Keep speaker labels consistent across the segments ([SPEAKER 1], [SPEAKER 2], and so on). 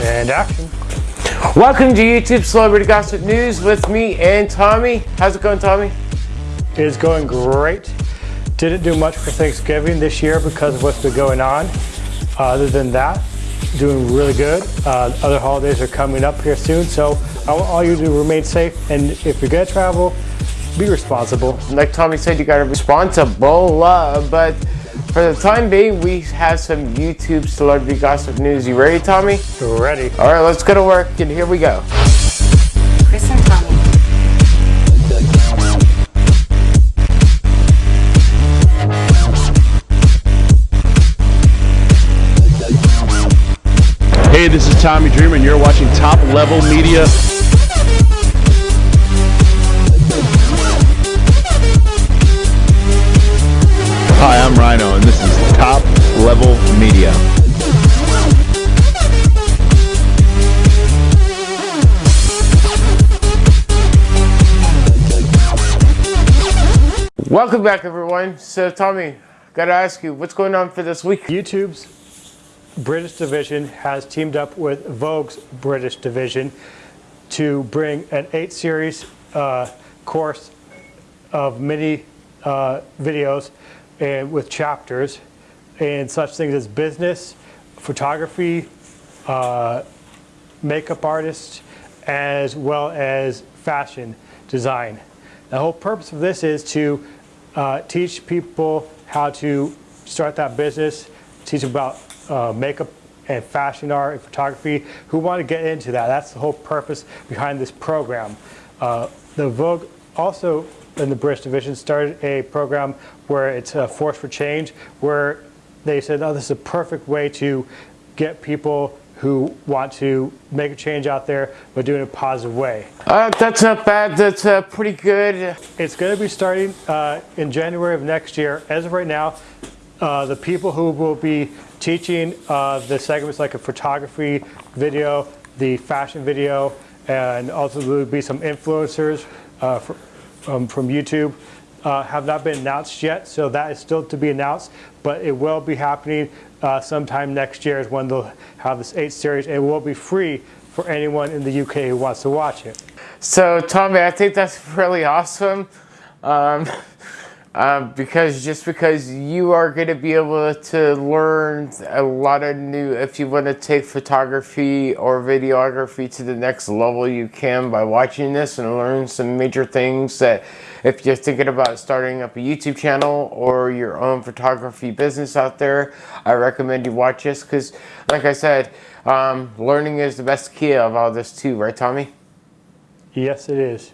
[SPEAKER 1] And action.
[SPEAKER 2] Welcome to YouTube Celebrity Gossip News with me and Tommy. How's it going, Tommy?
[SPEAKER 1] It is going great. Didn't do much for Thanksgiving this year because of what's been going on. Uh, other than that, doing really good. Uh, other holidays are coming up here soon, so I want all you to remain safe. And if you're gonna travel, be responsible.
[SPEAKER 2] Like Tommy said, you gotta be responsible, uh, but for the time being, we have some YouTube celebrity gossip news. You ready, Tommy?
[SPEAKER 1] Ready.
[SPEAKER 2] All right, let's go to work, and here we go.
[SPEAKER 3] Chris and Tommy.
[SPEAKER 4] Hey, this is Tommy Dreamer, and you're watching Top Level Media. Rhino, and this is Top Level Media.
[SPEAKER 2] Welcome back, everyone. So, Tommy, gotta ask you, what's going on for this week?
[SPEAKER 1] YouTube's British division has teamed up with Vogue's British division to bring an eight series uh, course of mini uh, videos and with chapters and such things as business, photography, uh, makeup artists, as well as fashion design. The whole purpose of this is to uh, teach people how to start that business, teach about uh, makeup and fashion art and photography who want to get into that. That's the whole purpose behind this program. Uh, the Vogue also in the British division started a program where it's a Force for Change where they said, oh, this is a perfect way to get people who want to make a change out there, but do it in a positive way.
[SPEAKER 2] Uh, that's not bad. That's uh, pretty good.
[SPEAKER 1] It's going to be starting uh, in January of next year. As of right now, uh, the people who will be teaching uh, the segments like a photography video, the fashion video, and also there will be some influencers uh, from, um, from YouTube uh, have not been announced yet, so that is still to be announced, but it will be happening uh, sometime next year is when they'll have this eight series. It will be free for anyone in the UK who wants to watch it.
[SPEAKER 2] So, Tommy, I think that's really awesome. Um, um, because just because you are going to be able to learn a lot of new, if you want to take photography or videography to the next level, you can by watching this and learn some major things that if you're thinking about starting up a YouTube channel or your own photography business out there, I recommend you watch this because, like I said, um, learning is the best key of all this too, right, Tommy?
[SPEAKER 1] Yes, it is.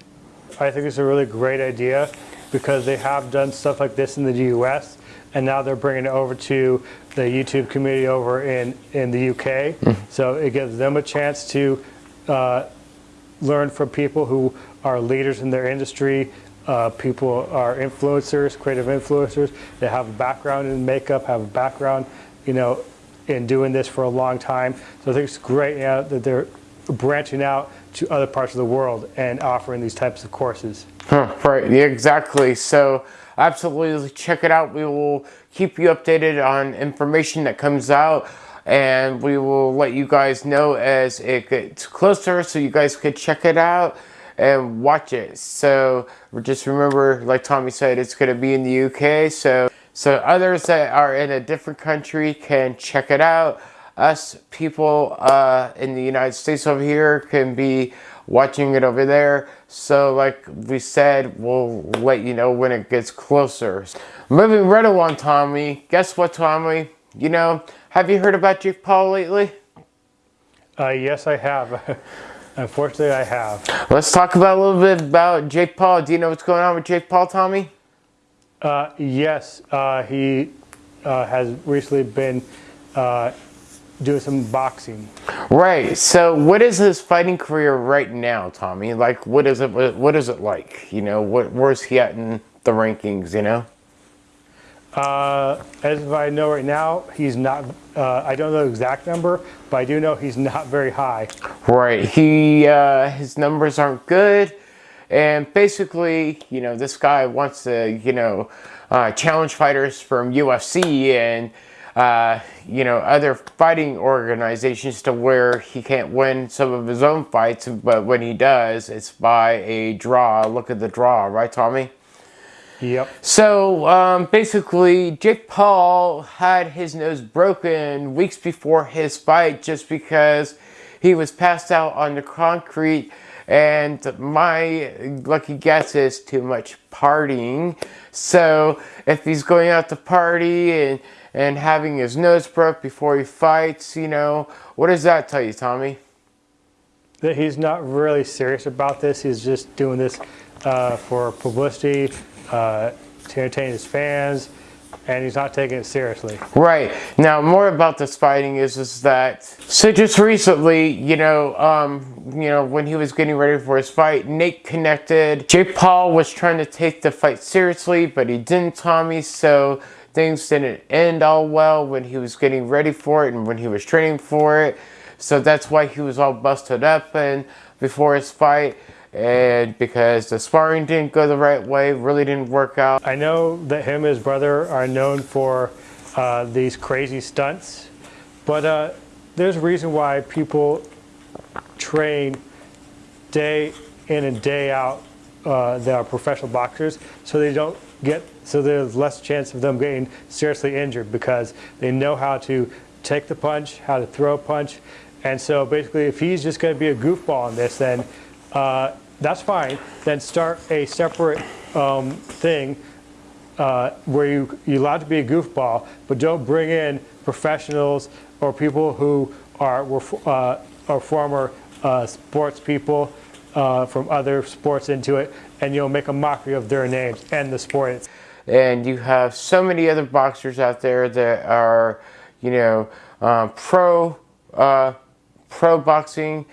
[SPEAKER 1] I think it's a really great idea because they have done stuff like this in the US and now they're bringing it over to the YouTube community over in, in the UK. Mm. So it gives them a chance to uh, learn from people who are leaders in their industry. Uh, people are influencers, creative influencers. They have a background in makeup, have a background, you know, in doing this for a long time. So I think it's great you know, that they're branching out to other parts of the world and offering these types of courses.
[SPEAKER 2] Huh, right, yeah, exactly. So absolutely check it out. We will keep you updated on information that comes out and we will let you guys know as it gets closer so you guys could check it out and watch it. So just remember, like Tommy said, it's going to be in the UK. So, so others that are in a different country can check it out us people uh, in the United States over here can be watching it over there. So like we said, we'll let you know when it gets closer. Moving right along, Tommy. Guess what, Tommy? You know, have you heard about Jake Paul lately?
[SPEAKER 1] Uh, yes, I have. Unfortunately, I have.
[SPEAKER 2] Let's talk about a little bit about Jake Paul. Do you know what's going on with Jake Paul, Tommy?
[SPEAKER 1] Uh, yes, uh, he uh, has recently been doing some boxing.
[SPEAKER 2] Right. So, what is his fighting career right now, Tommy? Like, what is it? What is it like? You know, what where's he at in the rankings? You know.
[SPEAKER 1] Uh, as I know right now, he's not. Uh, I don't know the exact number, but I do know he's not very high.
[SPEAKER 2] Right. He uh, his numbers aren't good, and basically, you know, this guy wants to, you know, uh, challenge fighters from UFC and uh, you know, other fighting organizations to where he can't win some of his own fights, but when he does, it's by a draw. Look at the draw, right, Tommy?
[SPEAKER 1] Yep.
[SPEAKER 2] So um, basically, Jake Paul had his nose broken weeks before his fight just because he was passed out on the concrete. And my lucky guess is too much partying. So if he's going out to party and, and having his nose broke before he fights, you know, what does that tell you, Tommy?
[SPEAKER 1] That he's not really serious about this. He's just doing this uh, for publicity, uh, to entertain his fans, and he's not taking it seriously.
[SPEAKER 2] Right. Now, more about this fighting is, is that, so just recently, you know, um, you know, when he was getting ready for his fight, Nate connected. Jake Paul was trying to take the fight seriously, but he didn't, Tommy, so things didn't end all well when he was getting ready for it and when he was training for it. So that's why he was all busted up and before his fight and because the sparring didn't go the right way, really didn't work out.
[SPEAKER 1] I know that him and his brother are known for uh, these crazy stunts, but uh, there's a reason why people train day in and day out uh, that are professional boxers, so they don't get, so there's less chance of them getting seriously injured because they know how to take the punch, how to throw a punch, and so basically if he's just going to be a goofball in this, then uh, that's fine. Then start a separate um, thing uh, where you, you're allowed to be a goofball, but don't bring in professionals or people who are, were, uh, are former uh, sports people uh, from other sports into it, and you'll make a mockery of their names and the sport.
[SPEAKER 2] And you have so many other boxers out there that are, you know, um, pro, uh, pro boxing,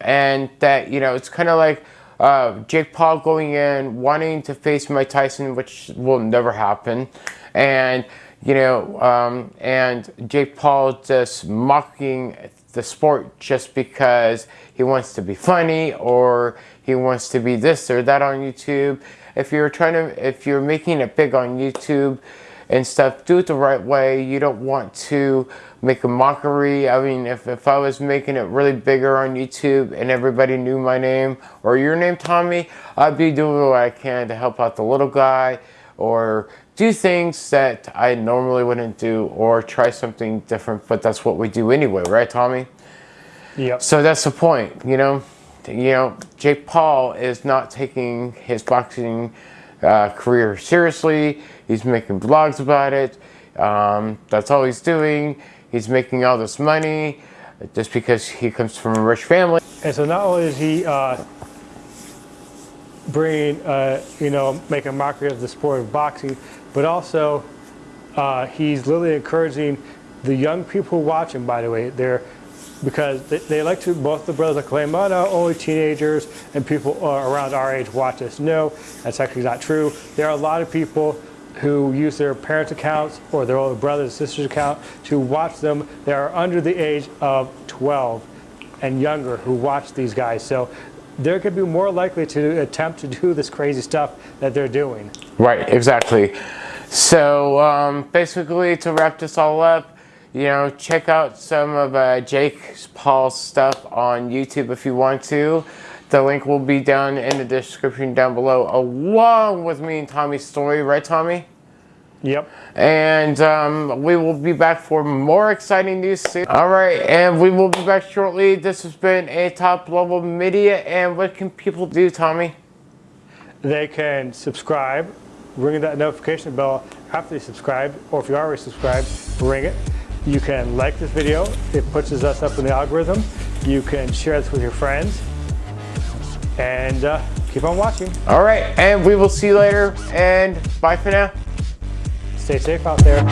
[SPEAKER 2] and that, you know, it's kind of like, uh, Jake Paul going in, wanting to face Mike Tyson, which will never happen. And, you know, um, and Jake Paul just mocking the sport just because he wants to be funny or he wants to be this or that on YouTube. If you're trying to, if you're making it big on YouTube, and stuff. Do it the right way. You don't want to make a mockery. I mean, if, if I was making it really bigger on YouTube and everybody knew my name or your name, Tommy, I'd be doing what I can to help out the little guy or do things that I normally wouldn't do or try something different, but that's what we do anyway, right, Tommy?
[SPEAKER 1] Yep.
[SPEAKER 2] So that's the point, you know? You know, Jake Paul is not taking his boxing uh, career seriously. He's making vlogs about it. Um, that's all he's doing. He's making all this money just because he comes from a rich family.
[SPEAKER 1] And so not only is he uh, bringing, uh, you know, making mockery of the sport of boxing, but also uh, he's literally encouraging the young people who watch him, by the way, they're because they, they, like to, both the brothers claim, oh no, only teenagers and people uh, around our age watch this. No, that's actually not true. There are a lot of people who use their parents' accounts or their older brothers sisters' account to watch them. They are under the age of 12 and younger who watch these guys. So they're going to be more likely to attempt to do this crazy stuff that they're doing.
[SPEAKER 2] Right, exactly. So um, basically, to wrap this all up, you know, check out some of uh, Jake Paul's stuff on YouTube if you want to. The link will be down in the description down below, along with me and Tommy's story, right, Tommy?
[SPEAKER 1] Yep.
[SPEAKER 2] And um, we will be back for more exciting news soon. All right, and we will be back shortly. This has been a top level media, and what can people do, Tommy?
[SPEAKER 1] They can subscribe, ring that notification bell after they subscribe, or if you already subscribed, ring it. You can like this video, it pushes us up in the algorithm. You can share this with your friends and uh, keep on watching.
[SPEAKER 2] All right, and we will see you later and bye for now.
[SPEAKER 1] Stay safe out there.